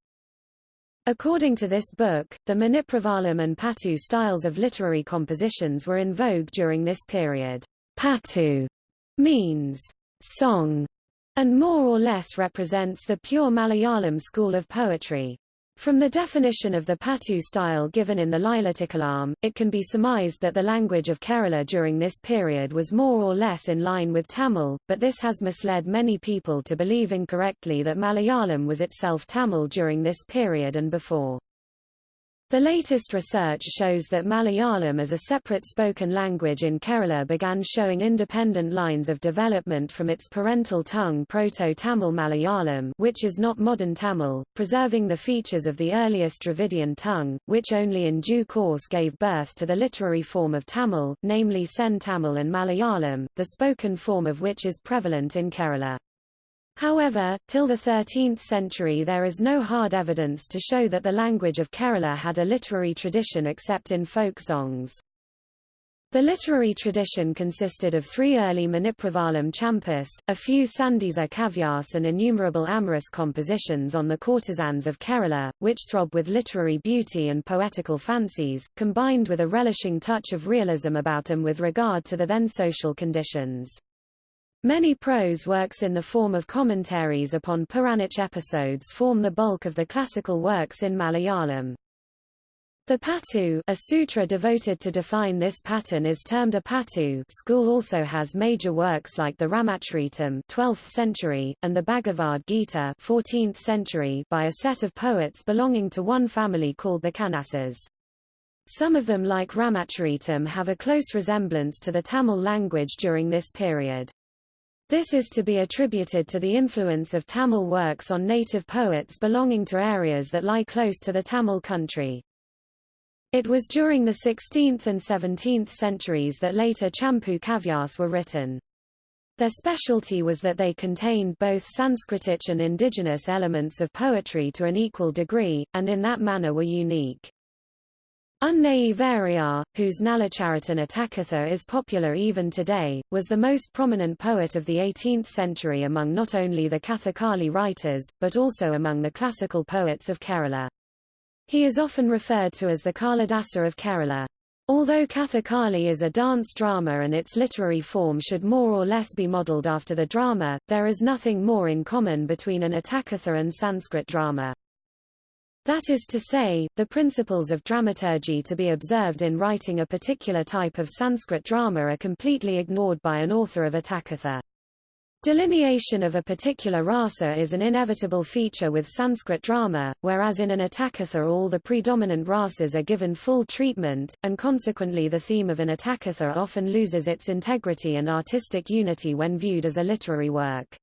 According to this book, the Manipravalam and Patu styles of literary compositions were in vogue during this period. Pattu means song and more or less represents the pure Malayalam school of poetry. From the definition of the Pattu style given in the Lilathilakam, it can be surmised that the language of Kerala during this period was more or less in line with Tamil, but this has misled many people to believe incorrectly that Malayalam was itself Tamil during this period and before. The latest research shows that Malayalam as a separate spoken language in Kerala began showing independent lines of development from its parental tongue Proto-Tamil Malayalam which is not modern Tamil, preserving the features of the earliest Dravidian tongue, which only in due course gave birth to the literary form of Tamil, namely Sen Tamil and Malayalam, the spoken form of which is prevalent in Kerala. However, till the 13th century there is no hard evidence to show that the language of Kerala had a literary tradition except in folk songs. The literary tradition consisted of three early Manipravalam champus, a few Sandesa kavyas and innumerable amorous compositions on the courtesans of Kerala, which throb with literary beauty and poetical fancies, combined with a relishing touch of realism about them with regard to the then social conditions. Many prose works in the form of commentaries upon Puranic episodes form the bulk of the classical works in Malayalam. The Pattu, a sutra devoted to define this pattern is termed a Pattu school also has major works like the Ramacharitam 12th century, and the Bhagavad Gita 14th century by a set of poets belonging to one family called the Kannasas. Some of them like Ramacharitam have a close resemblance to the Tamil language during this period. This is to be attributed to the influence of Tamil works on native poets belonging to areas that lie close to the Tamil country. It was during the 16th and 17th centuries that later Champu Kavyas were written. Their specialty was that they contained both Sanskritic and indigenous elements of poetry to an equal degree, and in that manner were unique. Unnayi Variyar, whose Nalacharitham Attakatha is popular even today, was the most prominent poet of the 18th century among not only the Kathakali writers, but also among the classical poets of Kerala. He is often referred to as the Kalidasa of Kerala. Although Kathakali is a dance drama and its literary form should more or less be modelled after the drama, there is nothing more in common between an Attakatha and Sanskrit drama. That is to say, the principles of dramaturgy to be observed in writing a particular type of Sanskrit drama are completely ignored by an author of Attakatha. Delineation of a particular rasa is an inevitable feature with Sanskrit drama, whereas in an Attakatha all the predominant rasas are given full treatment, and consequently the theme of an Attakatha often loses its integrity and artistic unity when viewed as a literary work.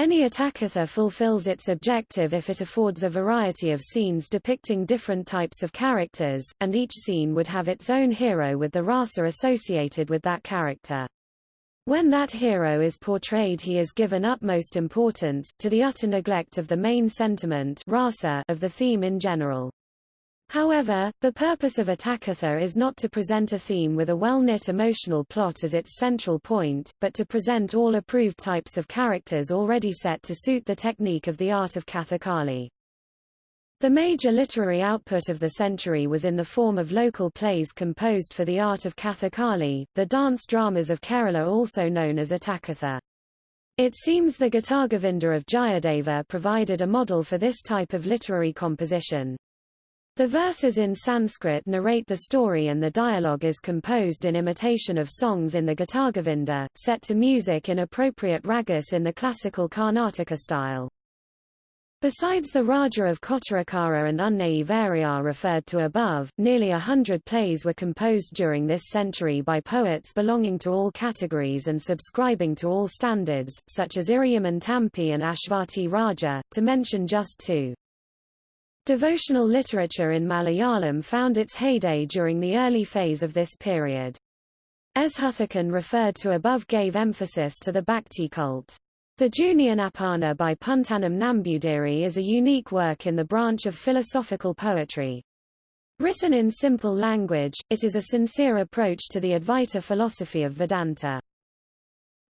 Any Attakatha fulfills its objective if it affords a variety of scenes depicting different types of characters, and each scene would have its own hero with the rasa associated with that character. When that hero is portrayed he is given utmost importance, to the utter neglect of the main sentiment rasa of the theme in general. However, the purpose of Attakatha is not to present a theme with a well-knit emotional plot as its central point, but to present all approved types of characters already set to suit the technique of the art of Kathakali. The major literary output of the century was in the form of local plays composed for the art of Kathakali, the dance dramas of Kerala also known as Attakatha. It seems the Gitagovinda of Jayadeva provided a model for this type of literary composition. The verses in Sanskrit narrate the story and the dialogue is composed in imitation of songs in the Gitagovinda, set to music in appropriate ragas in the classical Karnataka style. Besides the Raja of Kottarakara and Unnayi Variyar referred to above, nearly a hundred plays were composed during this century by poets belonging to all categories and subscribing to all standards, such as Irayimman Tampi and Ashvati Raja, to mention just two. Devotional literature in Malayalam found its heyday during the early phase of this period. Ezhuthachan referred to above gave emphasis to the Bhakti cult. The Jnanappana by Poonthanam Nambudiri is a unique work in the branch of philosophical poetry. Written in simple language, it is a sincere approach to the Advaita philosophy of Vedanta.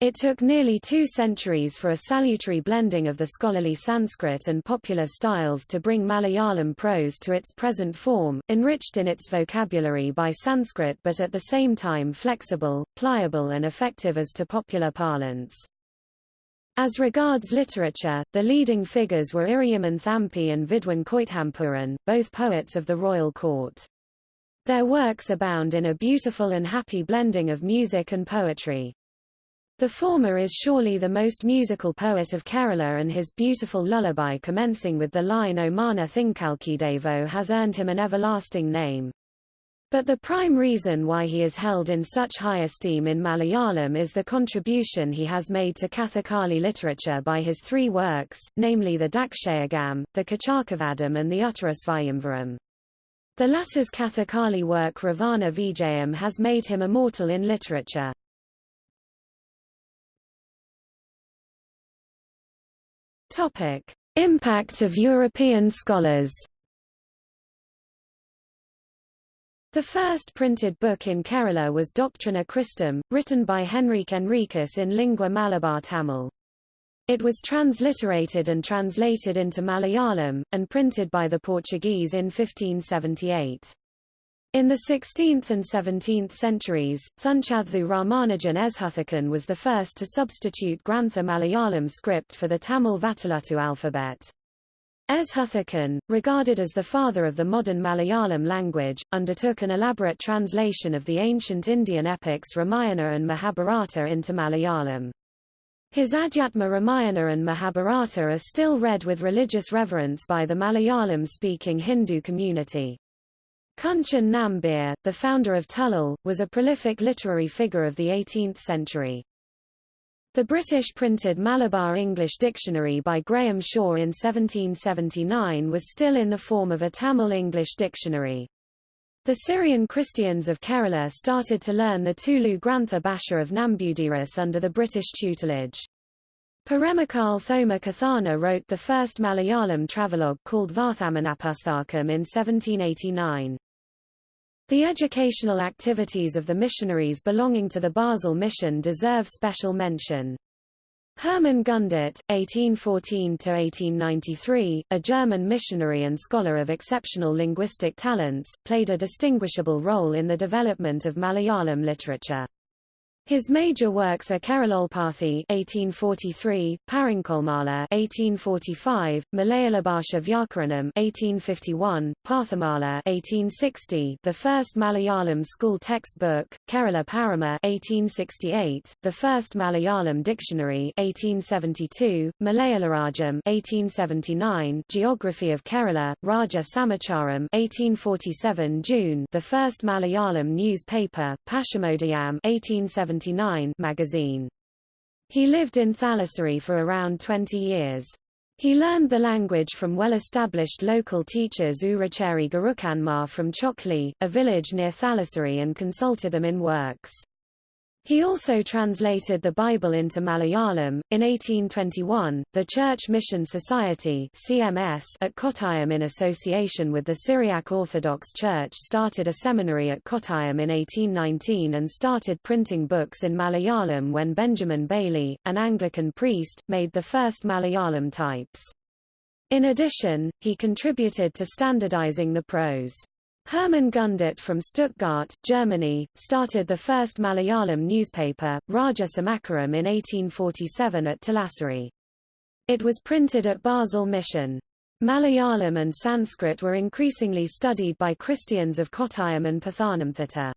It took nearly two centuries for a salutary blending of the scholarly Sanskrit and popular styles to bring Malayalam prose to its present form, enriched in its vocabulary by Sanskrit but at the same time flexible, pliable and effective as to popular parlance. As regards literature, the leading figures were Irayimman Thampi and Vidwan Koithampuran, both poets of the royal court. Their works abound in a beautiful and happy blending of music and poetry. The former is surely the most musical poet of Kerala and his beautiful lullaby commencing with the line O Mana Thinkalkidevo has earned him an everlasting name. But the prime reason why he is held in such high esteem in Malayalam is the contribution he has made to Kathakali literature by his three works, namely the Dakshayagam, the Kichakavadham and the Uttarasvayamvaram. The latter's Kathakali work Ravana Vijayam has made him immortal in literature. Topic. Impact of European scholars The first printed book in Kerala was Doctrina Christam, written by Henrique Henriques in lingua Malabar Tamil. It was transliterated and translated into Malayalam, and printed by the Portuguese in 1578. In the 16th and 17th centuries, Thunchaththu Ramanujan Ezhuthachan was the first to substitute Grantha Malayalam script for the Tamil Vatteluttu alphabet. Ezhuthachan, regarded as the father of the modern Malayalam language, undertook an elaborate translation of the ancient Indian epics Ramayana and Mahabharata into Malayalam. His Adhyatma Ramayana and Mahabharata are still read with religious reverence by the Malayalam-speaking Hindu community. Kunchan Nambiar, the founder of Tullal, was a prolific literary figure of the 18th century. The British printed Malabar English Dictionary by Graham Shaw in 1779 was still in the form of a Tamil English dictionary. The Syrian Christians of Kerala started to learn the Tulu Grantha Bhasha of Nambudiris under the British tutelage. Paremmakkal Thoma Kathanar wrote the first Malayalam travelogue called Varthamanapusthakam in 1789. The educational activities of the missionaries belonging to the Basel mission deserve special mention. Hermann Gundert, 1814–1893, a German missionary and scholar of exceptional linguistic talents, played a distinguishable role in the development of Malayalam literature. His major works are Keralolpathi (1843), Parinkolmala (1845), Malayalabhasha Vyakaranam (1851), Pathamala (1860), the first Malayalam school textbook, Kerala Parama (1868), the first Malayalam dictionary (1872), Malayalarajyam (1879), Geography of Kerala, Raja Samacharam (1847 June), the first Malayalam newspaper, Paschimodayam (1870 magazine. He lived in Thalassery for around 20 years. He learned the language from well-established local teachers Uracheri Gurukkanmar from Chokli, a village near Thalassery and consulted them in works. He also translated the Bible into Malayalam. In 1821, the Church Mission Society (CMS) at Kottayam in association with the Syriac Orthodox Church started a seminary at Kottayam in 1819 and started printing books in Malayalam when Benjamin Bailey, an Anglican priest, made the first Malayalam types. In addition, he contributed to standardizing the prose. Hermann Gundert from Stuttgart, Germany, started the first Malayalam newspaper, Raja Samacharam in 1847 at Thalassery. It was printed at Basel Mission. Malayalam and Sanskrit were increasingly studied by Christians of Kottayam and Pathanamthitta.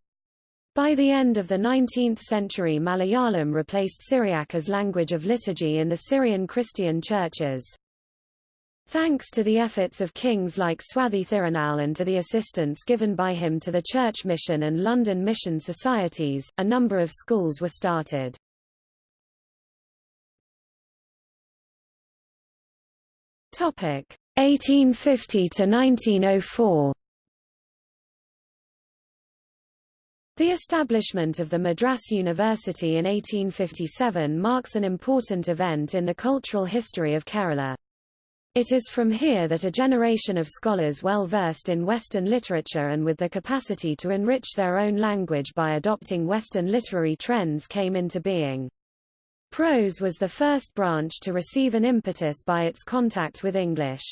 By the end of the 19th century Malayalam replaced Syriac as language of liturgy in the Syrian Christian churches. Thanks to the efforts of kings like Swathi Thirunal and to the assistance given by him to the Church Mission and London Mission Societies, a number of schools were started. Topic 1850 to 1904. The establishment of the Madras University in 1857 marks an important event in the cultural history of Kerala. It is from here that a generation of scholars well versed in Western literature and with the capacity to enrich their own language by adopting Western literary trends came into being. Prose was the first branch to receive an impetus by its contact with English.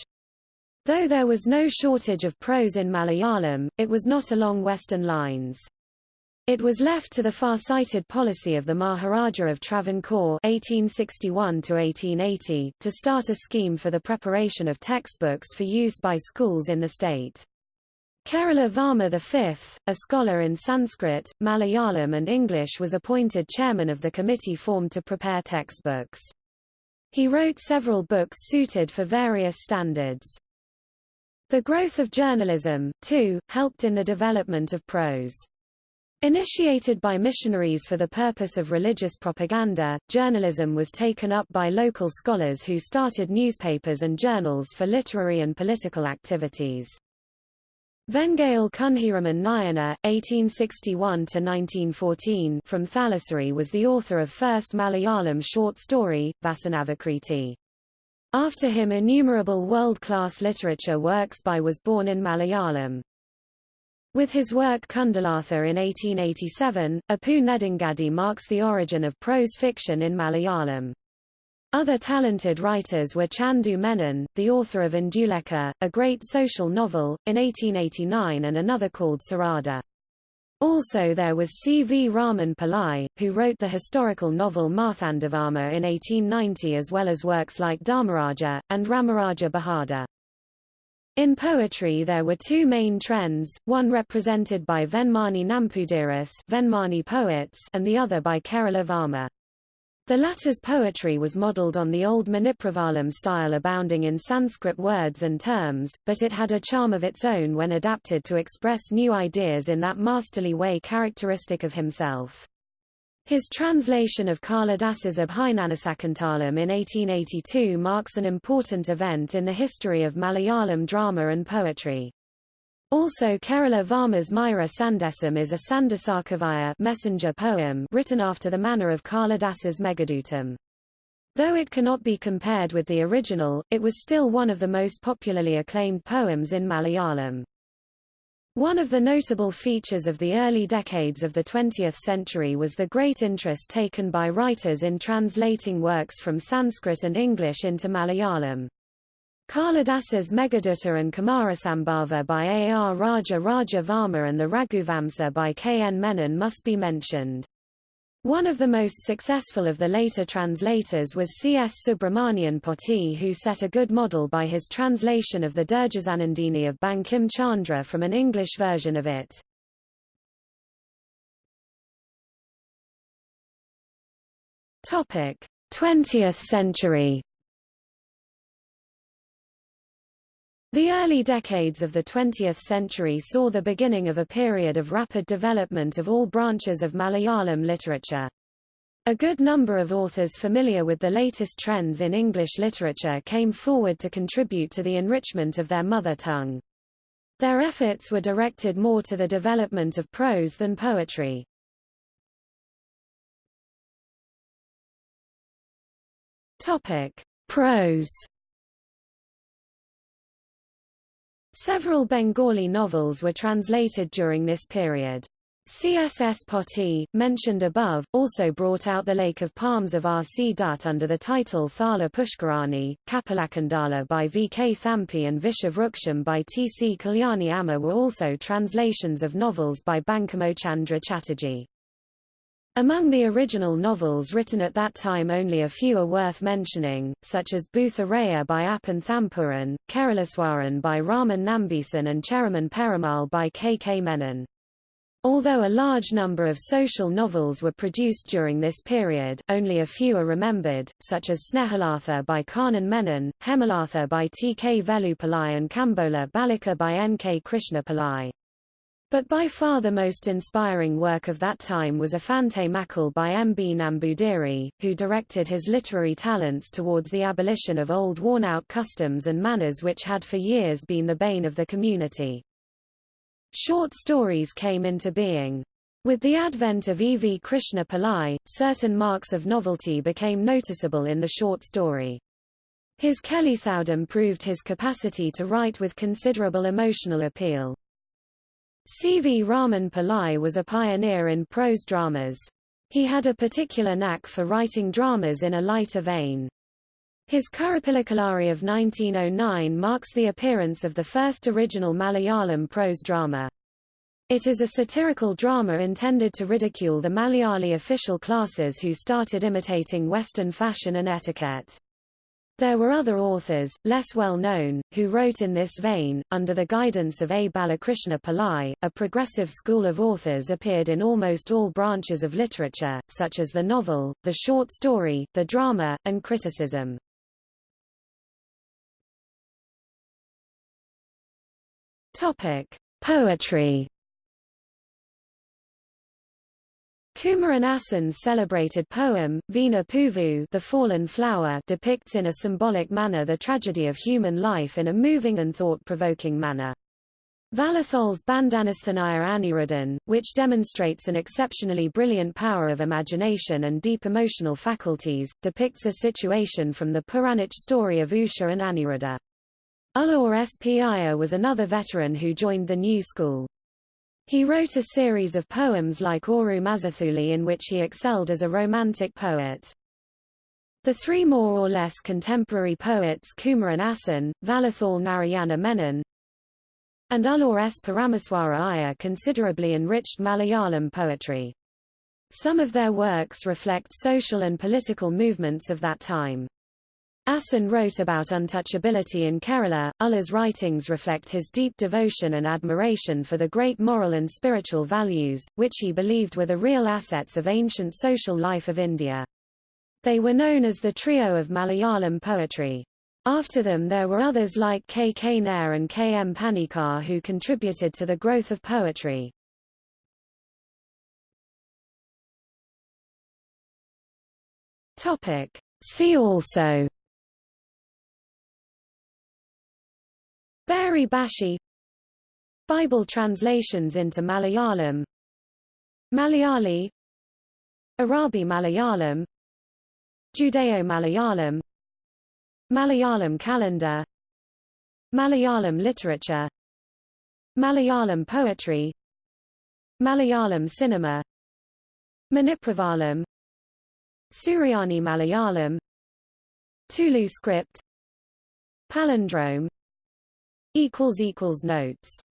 Though there was no shortage of prose in Malayalam, it was not along Western lines. It was left to the far-sighted policy of the Maharaja of Travancore (1861–1880) to start a scheme for the preparation of textbooks for use by schools in the state. Kerala Varma V, a scholar in Sanskrit, Malayalam and English was appointed chairman of the committee formed to prepare textbooks. He wrote several books suited for various standards. The growth of journalism, too, helped in the development of prose. Initiated by missionaries for the purpose of religious propaganda, journalism was taken up by local scholars who started newspapers and journals for literary and political activities. Vengayil Kunhiraman Nayanar, 1861–1914 from Thalassery was the author of first Malayalam short story, Vasanavikriti. After him innumerable world-class literature works by was born in Malayalam. With his work Kundalatha in 1887, Appu Nedungadi marks the origin of prose fiction in Malayalam. Other talented writers were Chandu Menon, the author of Indulekha, a great social novel, in 1889 and another called Sarada. Also there was C. V. Raman Pillai, who wrote the historical novel Marthandavarma in 1890 as well as works like Dharmaraja, and Ramaraja Bahadur. In poetry there were two main trends, one represented by Venmani Nampudiris Venmani poets and the other by Kerala Varma. The latter's poetry was modelled on the old Manipravalam style abounding in Sanskrit words and terms, but it had a charm of its own when adapted to express new ideas in that masterly way characteristic of himself. His translation of Kalidasa's Abhijnanasakuntalam in 1882 marks an important event in the history of Malayalam drama and poetry. Also Kerala Varma's Mayura Sandesam is a Sandasakavaya messenger poem written after the manner of Kalidasa's Meghadutam. Though it cannot be compared with the original, it was still one of the most popularly acclaimed poems in Malayalam. One of the notable features of the early decades of the 20th century was the great interest taken by writers in translating works from Sanskrit and English into Malayalam. Kalidasa's Meghaduta and Kumarasambhava by A. R. Raja Raja Varma and the Raghuvamsa by K. N. Menon must be mentioned. One of the most successful of the later translators was C. S. Subramanian Potti who set a good model by his translation of the Durgeshanandini of Bankim Chandra from an English version of it. Topic: 20th century The early decades of the 20th century saw the beginning of a period of rapid development of all branches of Malayalam literature. A good number of authors familiar with the latest trends in English literature came forward to contribute to the enrichment of their mother tongue. Their efforts were directed more to the development of prose than poetry. Topic: Prose Several Bengali novels were translated during this period. CSS Potti, mentioned above, also brought out the Lake of Palms of R. C. Dutt under the title Thala Pushkarani, Kapalakundala by V. K. Thampi and Vishavruksham by T. C. Kalyani Amma were also translations of novels by Bankimochandra Chatterjee. Among the original novels written at that time only a few are worth mentioning, such as Bhutharaya by Appan Thampuran, Keraleswaran by Raman Nambisan and Cheraman Perumal by K. K. Menon. Although a large number of social novels were produced during this period, only a few are remembered, such as Snehalatha by Kanan Menon, Hemalatha by T. K. Velupillai and Kambola Balika by N. K. Krishna Pillai. But by far the most inspiring work of that time was Afante Makal by M. B. Nambudiri, who directed his literary talents towards the abolition of old worn-out customs and manners which had for years been the bane of the community. Short stories came into being. With the advent of E. V. Krishna Pillai, certain marks of novelty became noticeable in the short story. His Kelly Kelisaudam proved his capacity to write with considerable emotional appeal. C. V. Raman Pillai was a pioneer in prose dramas. He had a particular knack for writing dramas in a lighter vein. His Kurupilakkalari of 1909 marks the appearance of the first original Malayalam prose drama. It is a satirical drama intended to ridicule the Malayali official classes who started imitating Western fashion and etiquette. There were other authors, less well known, who wrote in this vein. Under the guidance of A. Balakrishna Pillai, a progressive school of authors appeared in almost all branches of literature, such as the novel, the short story, the drama, and criticism. Topic: Poetry. Kumaran Asan's celebrated poem, Vina Puvu The Fallen Flower depicts in a symbolic manner the tragedy of human life in a moving and thought-provoking manner. Vallathol's Bandanasthanaya Aniruddhan, which demonstrates an exceptionally brilliant power of imagination and deep emotional faculties, depicts a situation from the Puranic story of Usha and Aniruddha. Ulloor S. P. Iyer was another veteran who joined the new school. He wrote a series of poems like Oru Mazathuli in which he excelled as a romantic poet. The three more or less contemporary poets Kumaran Asan, Vallathol Narayana Menon, and Ulloor S. Parameswara Iyer considerably enriched Malayalam poetry. Some of their works reflect social and political movements of that time. Asan wrote about untouchability in Kerala. Ulloor's writings reflect his deep devotion and admiration for the great moral and spiritual values, which he believed were the real assets of ancient social life of India. They were known as the trio of Malayalam poetry. After them there were others like K. K. Nair and K. M. Panikkar who contributed to the growth of poetry. See also Bari Bashi Bible translations into Malayalam Malayali Arabi Malayalam Judeo-Malayalam Malayalam calendar Malayalam literature Malayalam poetry Malayalam cinema Manipravalam Suryani Malayalam Tulu script Palindrome equals equals notes